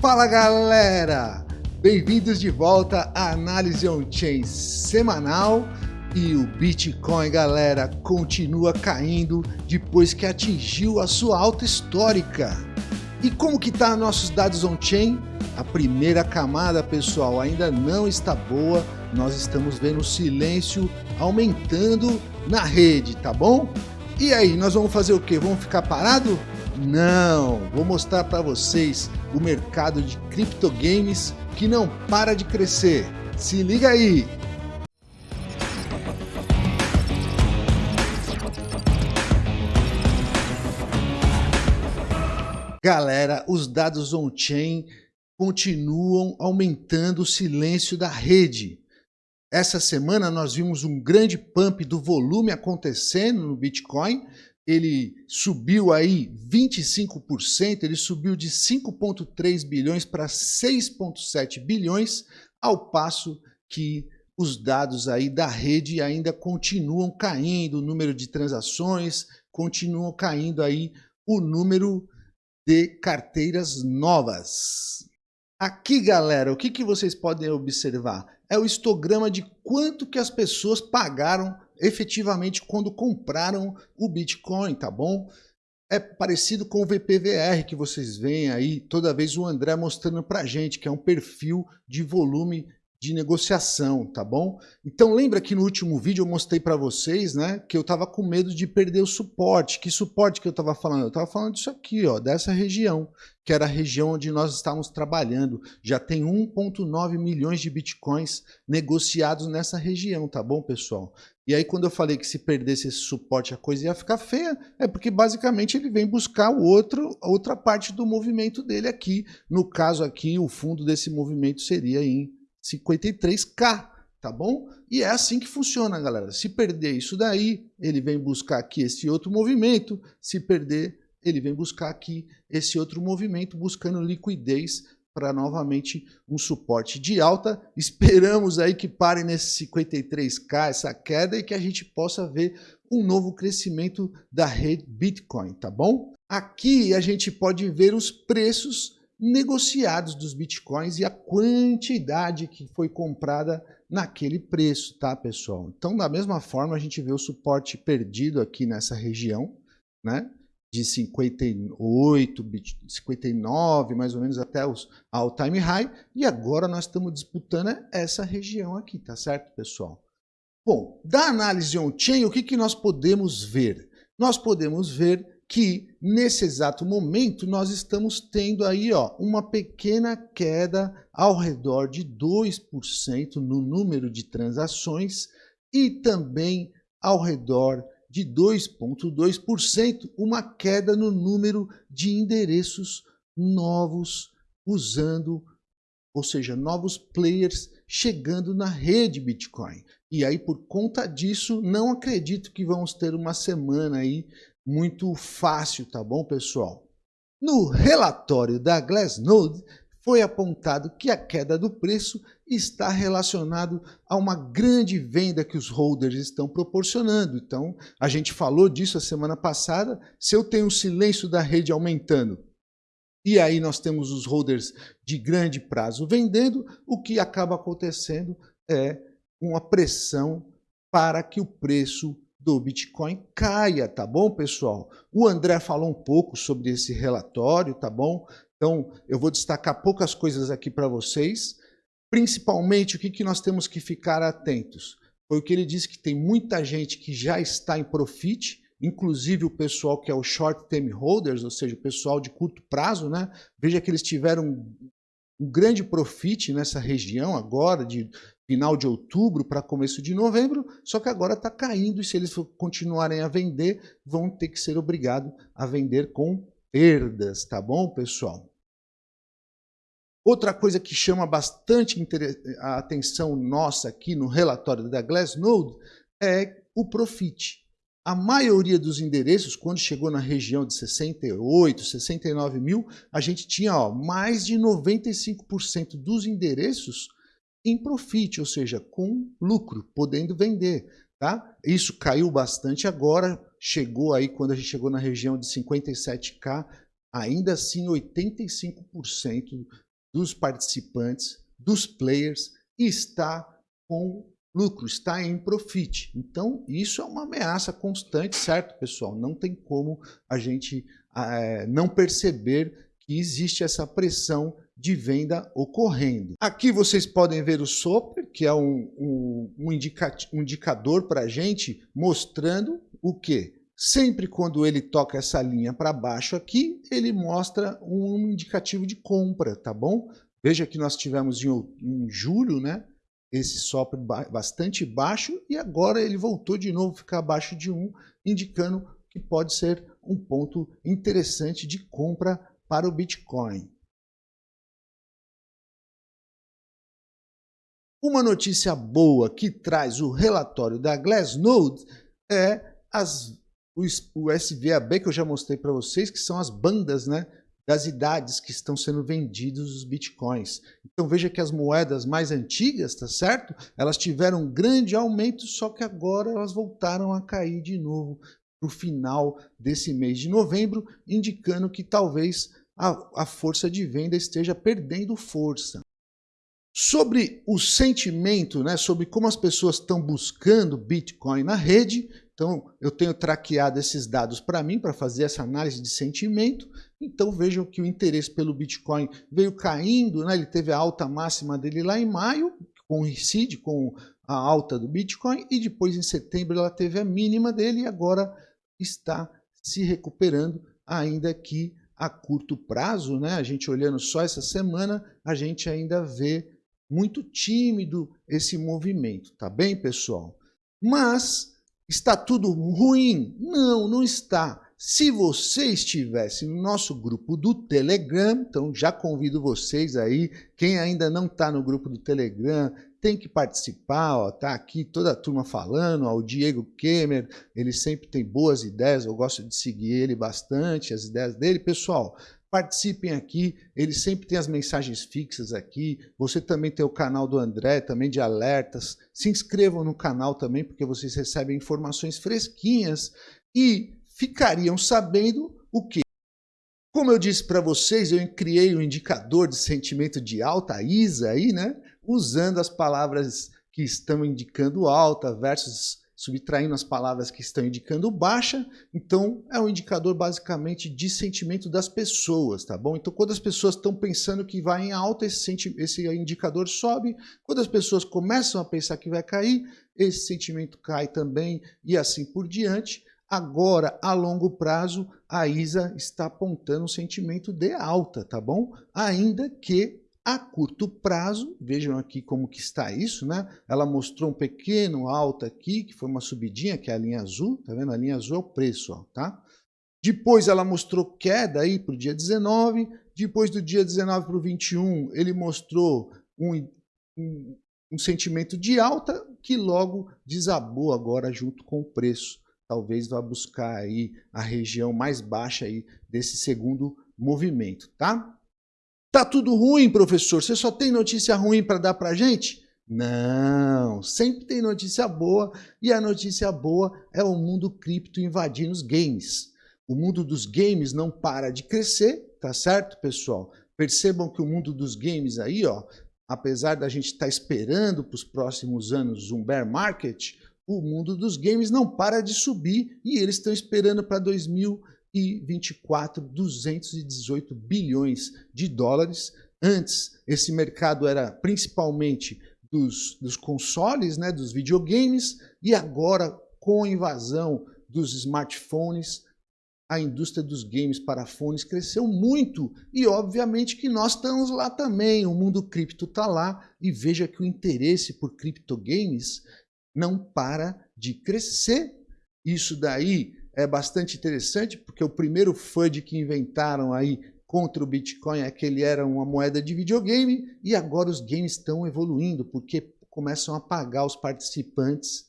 Fala galera! Bem-vindos de volta à análise on-chain semanal e o Bitcoin, galera, continua caindo depois que atingiu a sua alta histórica. E como que tá nossos dados on-chain? A primeira camada, pessoal, ainda não está boa. Nós estamos vendo o silêncio aumentando na rede, tá bom? E aí, nós vamos fazer o quê? Vamos ficar parado? Não, vou mostrar para vocês o mercado de criptogames que não para de crescer. Se liga aí! Galera, os dados on-chain continuam aumentando o silêncio da rede. Essa semana nós vimos um grande pump do volume acontecendo no Bitcoin. Ele subiu aí 25%, ele subiu de 5,3 bilhões para 6,7 bilhões, ao passo que os dados aí da rede ainda continuam caindo, o número de transações, continuam caindo aí o número de carteiras novas. Aqui, galera, o que, que vocês podem observar? É o histograma de quanto que as pessoas pagaram efetivamente quando compraram o Bitcoin, tá bom? É parecido com o VPVR que vocês veem aí, toda vez o André mostrando pra gente, que é um perfil de volume de negociação, tá bom? Então lembra que no último vídeo eu mostrei para vocês, né, que eu tava com medo de perder o suporte. Que suporte que eu tava falando? Eu tava falando disso aqui, ó, dessa região, que era a região onde nós estávamos trabalhando. Já tem 1.9 milhões de bitcoins negociados nessa região, tá bom, pessoal? E aí quando eu falei que se perdesse esse suporte a coisa ia ficar feia, é porque basicamente ele vem buscar o outro, outra parte do movimento dele aqui. No caso aqui, o fundo desse movimento seria em 53K, tá bom? E é assim que funciona, galera. Se perder isso daí, ele vem buscar aqui esse outro movimento. Se perder, ele vem buscar aqui esse outro movimento, buscando liquidez para novamente um suporte de alta. Esperamos aí que pare nesse 53K, essa queda, e que a gente possa ver um novo crescimento da rede Bitcoin, tá bom? Aqui a gente pode ver os preços negociados dos bitcoins e a quantidade que foi comprada naquele preço, tá, pessoal? Então, da mesma forma, a gente vê o suporte perdido aqui nessa região, né? De 58, 59, mais ou menos até os all time high, e agora nós estamos disputando essa região aqui, tá certo, pessoal? Bom, da análise on-chain, o que, que nós podemos ver? Nós podemos ver que nesse exato momento nós estamos tendo aí ó, uma pequena queda ao redor de 2% no número de transações e também ao redor de 2,2% uma queda no número de endereços novos usando, ou seja, novos players chegando na rede Bitcoin. E aí, por conta disso, não acredito que vamos ter uma semana aí muito fácil, tá bom, pessoal? No relatório da Glassnode, foi apontado que a queda do preço está relacionado a uma grande venda que os holders estão proporcionando. Então, a gente falou disso a semana passada, se eu tenho o silêncio da rede aumentando, e aí nós temos os holders de grande prazo vendendo, o que acaba acontecendo é uma pressão para que o preço do Bitcoin caia, tá bom, pessoal? O André falou um pouco sobre esse relatório, tá bom? Então, eu vou destacar poucas coisas aqui para vocês. Principalmente, o que, que nós temos que ficar atentos? Foi o que ele disse que tem muita gente que já está em profit, inclusive o pessoal que é o short term holders, ou seja, o pessoal de curto prazo, né? Veja que eles tiveram um grande profit nessa região agora, de final de outubro para começo de novembro, só que agora está caindo e se eles continuarem a vender, vão ter que ser obrigados a vender com perdas, tá bom, pessoal? Outra coisa que chama bastante a atenção nossa aqui no relatório da Glassnode é o profit. A maioria dos endereços, quando chegou na região de 68, 69 mil, a gente tinha ó, mais de 95% dos endereços em profit, ou seja, com lucro, podendo vender. Tá? Isso caiu bastante agora, chegou aí, quando a gente chegou na região de 57K, ainda assim 85% dos participantes, dos players, está com lucro, está em profit. Então, isso é uma ameaça constante, certo, pessoal? Não tem como a gente é, não perceber que existe essa pressão de venda ocorrendo. Aqui vocês podem ver o Soper, que é um, um, um, um indicador para a gente, mostrando o que? Sempre quando ele toca essa linha para baixo aqui, ele mostra um indicativo de compra, tá bom? Veja que nós tivemos em, em julho, né? Esse SOP bastante baixo e agora ele voltou de novo ficar abaixo de 1, indicando que pode ser um ponto interessante de compra para o Bitcoin. Uma notícia boa que traz o relatório da Glassnode é as, o, o SVAB que eu já mostrei para vocês, que são as bandas né, das idades que estão sendo vendidos os bitcoins. Então veja que as moedas mais antigas, tá certo? Elas tiveram um grande aumento, só que agora elas voltaram a cair de novo para o final desse mês de novembro, indicando que talvez a, a força de venda esteja perdendo força. Sobre o sentimento, né, sobre como as pessoas estão buscando Bitcoin na rede, então eu tenho traqueado esses dados para mim, para fazer essa análise de sentimento, então vejam que o interesse pelo Bitcoin veio caindo, né, ele teve a alta máxima dele lá em maio, coincide com a alta do Bitcoin, e depois em setembro ela teve a mínima dele e agora está se recuperando, ainda que a curto prazo, né, a gente olhando só essa semana, a gente ainda vê muito tímido esse movimento, tá bem, pessoal? Mas está tudo ruim? Não, não está. Se você estivesse no nosso grupo do Telegram, então já convido vocês aí, quem ainda não está no grupo do Telegram, tem que participar, ó, tá aqui toda a turma falando, ó, o Diego Kemer, ele sempre tem boas ideias, eu gosto de seguir ele bastante, as ideias dele. Pessoal, participem aqui, ele sempre tem as mensagens fixas aqui, você também tem o canal do André, também de alertas, se inscrevam no canal também, porque vocês recebem informações fresquinhas e ficariam sabendo o que? Como eu disse para vocês, eu criei um indicador de sentimento de alta, ISA aí, né? Usando as palavras que estão indicando alta versus subtraindo as palavras que estão indicando baixa, então é um indicador basicamente de sentimento das pessoas, tá bom? Então quando as pessoas estão pensando que vai em alta, esse, esse indicador sobe, quando as pessoas começam a pensar que vai cair, esse sentimento cai também e assim por diante. Agora, a longo prazo, a ISA está apontando um sentimento de alta, tá bom? Ainda que a curto prazo, vejam aqui como que está isso, né? Ela mostrou um pequeno alta aqui, que foi uma subidinha, que é a linha azul, tá vendo? A linha azul é o preço, ó, tá? Depois ela mostrou queda aí para o dia 19, depois do dia 19 para o 21, ele mostrou um, um, um sentimento de alta que logo desabou agora junto com o preço. Talvez vá buscar aí a região mais baixa aí desse segundo movimento, tá? Tá tudo ruim, professor? Você só tem notícia ruim para dar para gente? Não, sempre tem notícia boa e a notícia boa é o mundo cripto invadindo os games. O mundo dos games não para de crescer, tá certo, pessoal? Percebam que o mundo dos games aí, ó, apesar da gente estar tá esperando para os próximos anos um bear market, o mundo dos games não para de subir e eles estão esperando para 2000 e 24, 218 bilhões de dólares. Antes, esse mercado era principalmente dos, dos consoles, né, dos videogames, e agora, com a invasão dos smartphones, a indústria dos games para fones cresceu muito e obviamente que nós estamos lá também, o mundo cripto está lá e veja que o interesse por criptogames não para de crescer. Isso daí é bastante interessante, porque o primeiro FUD que inventaram aí contra o Bitcoin é que ele era uma moeda de videogame e agora os games estão evoluindo, porque começam a pagar os participantes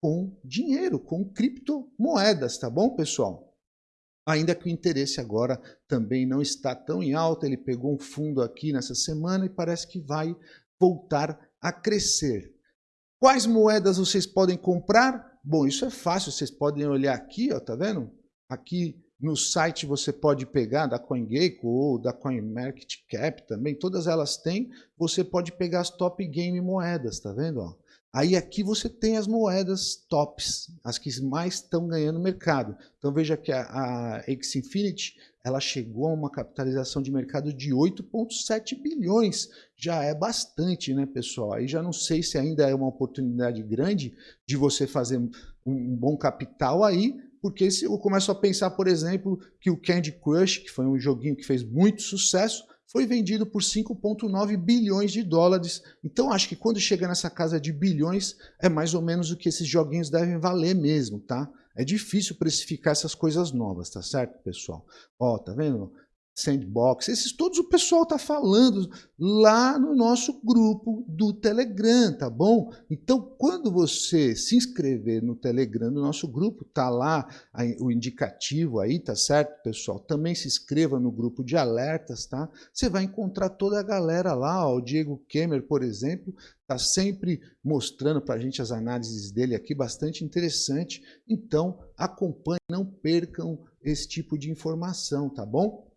com dinheiro, com criptomoedas, tá bom, pessoal? Ainda que o interesse agora também não está tão em alta, ele pegou um fundo aqui nessa semana e parece que vai voltar a crescer. Quais moedas vocês podem comprar? Bom, isso é fácil, vocês podem olhar aqui, ó, tá vendo? Aqui no site você pode pegar da CoinGecko ou da CoinMarketCap também, todas elas têm, você pode pegar as top game moedas, tá vendo? Ó? Aí aqui você tem as moedas tops, as que mais estão ganhando mercado. Então veja que a, a X-Infinity ela chegou a uma capitalização de mercado de 8,7 bilhões. Já é bastante, né, pessoal? Aí já não sei se ainda é uma oportunidade grande de você fazer um, um bom capital aí, porque se eu começo a pensar, por exemplo, que o Candy Crush, que foi um joguinho que fez muito sucesso, foi vendido por 5,9 bilhões de dólares. Então acho que quando chega nessa casa de bilhões, é mais ou menos o que esses joguinhos devem valer mesmo, tá? É difícil precificar essas coisas novas, tá certo, pessoal? Ó, tá vendo? Sandbox, esses todos o pessoal está falando lá no nosso grupo do Telegram, tá bom? Então, quando você se inscrever no Telegram, no nosso grupo, tá lá o indicativo aí, tá certo, pessoal? Também se inscreva no grupo de alertas, tá? Você vai encontrar toda a galera lá, ó, o Diego Kemer, por exemplo, tá sempre mostrando para a gente as análises dele aqui, bastante interessante. Então, acompanhe, não percam esse tipo de informação, tá bom?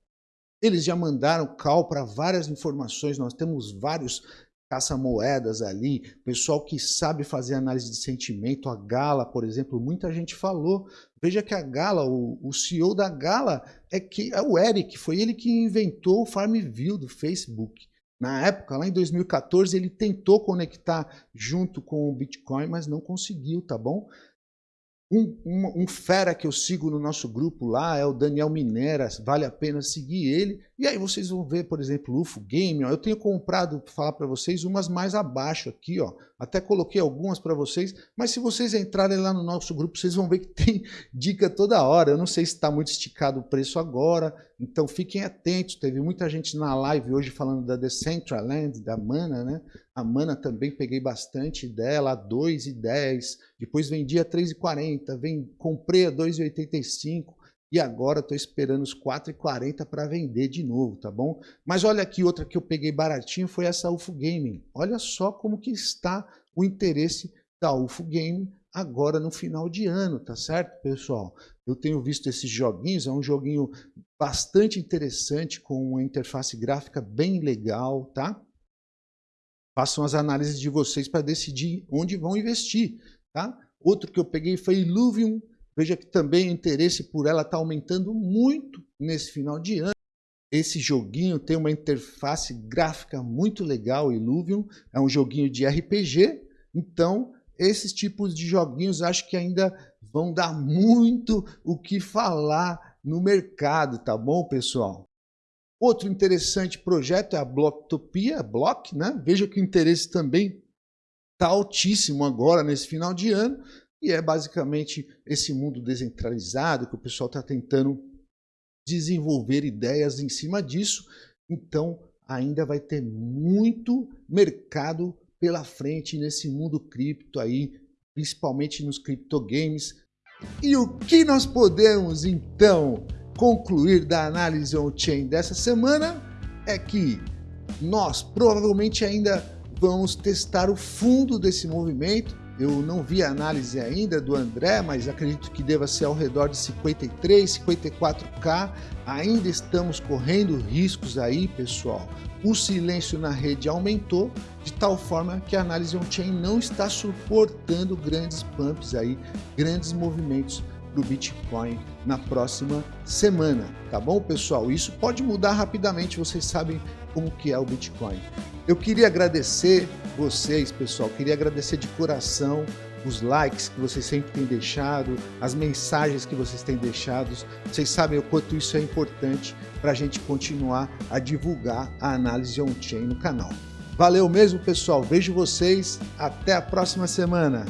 Eles já mandaram call para várias informações, nós temos vários caça-moedas ali, pessoal que sabe fazer análise de sentimento, a Gala, por exemplo, muita gente falou. Veja que a Gala, o, o CEO da Gala é que é o Eric, foi ele que inventou o Farmville do Facebook. Na época, lá em 2014, ele tentou conectar junto com o Bitcoin, mas não conseguiu, tá bom? Um, um, um, fera que eu sigo no nosso grupo lá é o Daniel Mineras, vale a pena seguir ele. E aí vocês vão ver, por exemplo, o UFO Game. Ó, eu tenho comprado, para falar para vocês, umas mais abaixo aqui. Ó. Até coloquei algumas para vocês, mas se vocês entrarem lá no nosso grupo, vocês vão ver que tem dica toda hora. Eu não sei se está muito esticado o preço agora, então fiquem atentos. Teve muita gente na live hoje falando da Decentraland, da Mana, né? A Mana também peguei bastante dela, a 2,10, depois vendi a 3,40, vem, comprei a 2,85 e agora estou esperando os 4,40 para vender de novo, tá bom? Mas olha aqui, outra que eu peguei baratinho foi essa UFO Gaming. Olha só como que está o interesse da UFO Gaming agora no final de ano, tá certo, pessoal? Eu tenho visto esses joguinhos, é um joguinho bastante interessante, com uma interface gráfica bem legal, tá? Façam as análises de vocês para decidir onde vão investir. Tá? Outro que eu peguei foi Illuvium. Veja que também o interesse por ela está aumentando muito nesse final de ano. Esse joguinho tem uma interface gráfica muito legal, Illuvium. É um joguinho de RPG. Então, esses tipos de joguinhos acho que ainda vão dar muito o que falar no mercado, tá bom, pessoal? Outro interessante projeto é a Blocktopia, Block, né? Veja que o interesse também está altíssimo agora nesse final de ano e é basicamente esse mundo descentralizado que o pessoal está tentando desenvolver ideias em cima disso. Então ainda vai ter muito mercado pela frente nesse mundo cripto aí, principalmente nos criptogames. E o que nós podemos então concluir da análise on-chain dessa semana é que nós provavelmente ainda vamos testar o fundo desse movimento. Eu não vi a análise ainda do André, mas acredito que deva ser ao redor de 53, 54k. Ainda estamos correndo riscos aí, pessoal. O silêncio na rede aumentou de tal forma que a análise on-chain não está suportando grandes pumps aí, grandes movimentos do Bitcoin na próxima semana, tá bom, pessoal? Isso pode mudar rapidamente, vocês sabem como que é o Bitcoin. Eu queria agradecer vocês, pessoal, queria agradecer de coração os likes que vocês sempre têm deixado, as mensagens que vocês têm deixado. Vocês sabem o quanto isso é importante para a gente continuar a divulgar a análise on-chain no canal. Valeu mesmo, pessoal. Vejo vocês. Até a próxima semana.